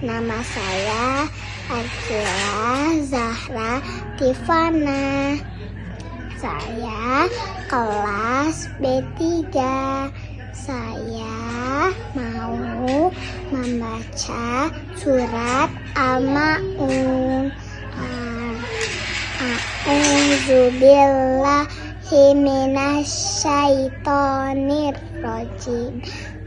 Nama saya Akila Zahra Tifana. Saya kelas B3. Saya mau membaca surat Al-Maun. A'udzubillahi minasyaitonirrajim.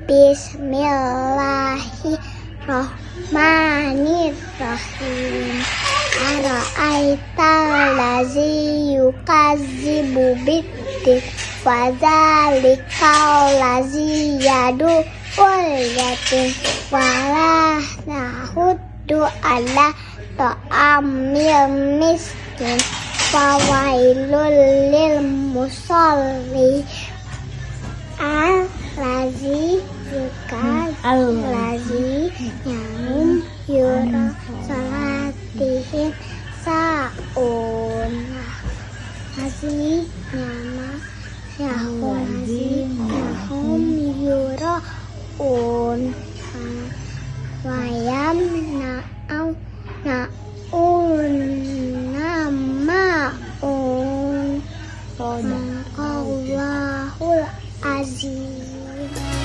Bismillahirrahmanirrahim. Ara'aital lazi yukazibu biddin Fadzalikal lazi yadu wal yatim Walah nahuddu ala ta'amil miskin فويل للمصلي الذي يكاد الذي ينام يرى صلاته ساعون الذي ينام يهم يراءون ويمنعون sadaqallahul azim